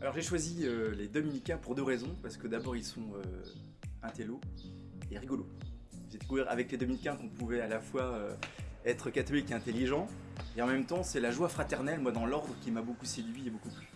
Alors j'ai choisi euh, les dominicains pour deux raisons, parce que d'abord ils sont euh, intello et rigolos. J'ai découvert avec les dominicains qu'on pouvait à la fois euh, être catholique et intelligent, et en même temps c'est la joie fraternelle, moi dans l'ordre, qui m'a beaucoup séduit et beaucoup plu.